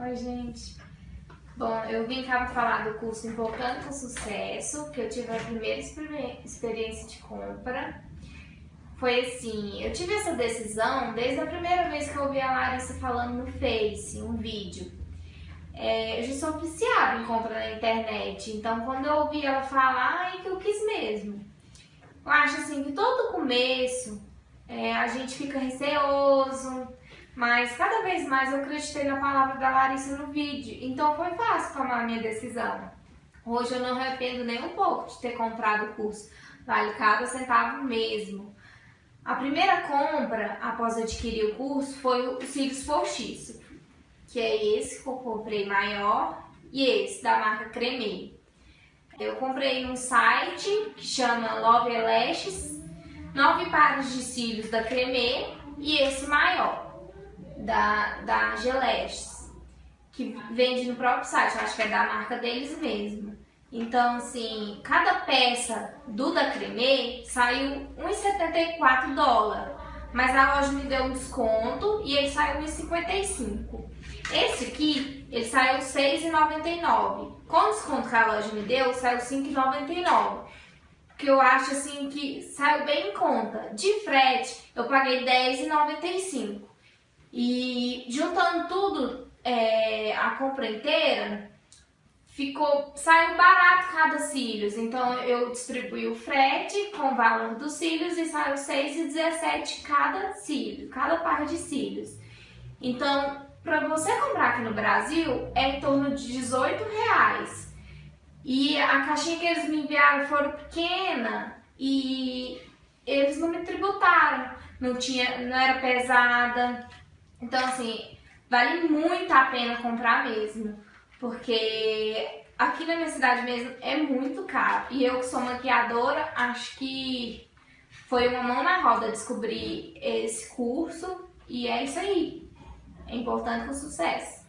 Oi, gente. Bom, eu vim cá para falar do curso Empolgando com Sucesso, que eu tive a primeira experiência de compra. Foi assim, eu tive essa decisão desde a primeira vez que eu ouvi a Larissa falando no Face, um vídeo. É, eu já sou viciada em compra na internet, então quando eu ouvi ela falar, é que eu quis mesmo. Eu acho assim que todo começo é, a gente fica receoso, mas cada vez mais eu acreditei na palavra da Larissa no vídeo, então foi fácil tomar a minha decisão. Hoje eu não arrependo nem um pouco de ter comprado o curso, vale cada centavo mesmo. A primeira compra após adquirir o curso foi o Cílios Postiço, que é esse que eu comprei maior e esse da marca Creme. Eu comprei num site que chama Love Elashes, nove pares de cílios da Creme e esse maior da, da Geleches, que vende no próprio site, eu acho que é da marca deles mesmo. Então, assim, cada peça do da Creme saiu 1,74 dólares, mas a loja me deu um desconto e ele saiu 1,55. Esse aqui, ele saiu 6,99. Com o desconto que a loja me deu, saiu 5,99. Que eu acho assim que saiu bem em conta. De frete, eu paguei 10,95. E juntando tudo, é, a compra inteira, ficou, saiu barato cada cílios. Então eu distribuí o frete com o valor dos cílios e saiu 6,17 cada cílio, cada par de cílios. Então, para você comprar aqui no Brasil, é em torno de 18 reais. E a caixinha que eles me enviaram foram pequena e eles não me tributaram. Não, tinha, não era pesada. Então, assim, vale muito a pena comprar mesmo, porque aqui na minha cidade mesmo é muito caro. E eu que sou maquiadora, acho que foi uma mão na roda descobrir esse curso e é isso aí. É importante com sucesso.